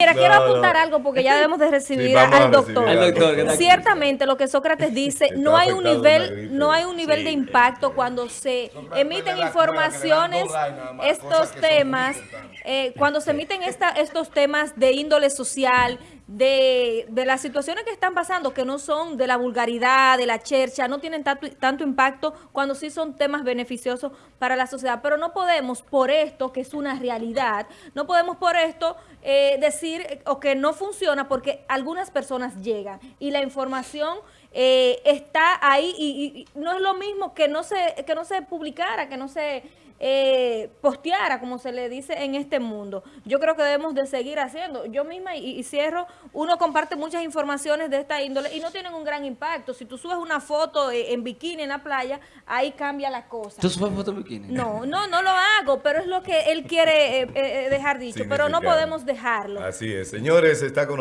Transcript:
Mira, quiero apuntar no. algo porque ya debemos de recibir Sí, al doctor. Al que. Ciertamente lo que Sócrates dice, no hay un nivel, no hay un nivel de impacto cuando se emiten informaciones, estos temas, eh, cuando se emiten esta, estos temas de índole social, de, de las situaciones que están pasando, que no son de la vulgaridad, de la chercha, no tienen tanto, tanto impacto cuando sí son temas beneficiosos para la sociedad. Pero no podemos por esto, que es una realidad, no podemos por esto eh, decir o que no funciona porque algunas personas llegan y la información eh, está ahí y, y- y no es lo mismo que no se, que no se publicara, que no se eh, posteara, como se le dice en este mundo. Yo creo que debemos de seguir haciendo. Yo misma, y, y cierro, uno comparte muchas informaciones de esta índole y no tienen un gran impacto. Si tú subes una foto eh, en bikini en la playa, ahí cambia la cosa. ¿Tú subes foto en bikini? No, no, no lo hago, pero es lo que él quiere eh, eh, dejar dicho, pero no podemos dejarlo. Así es. Señores, está con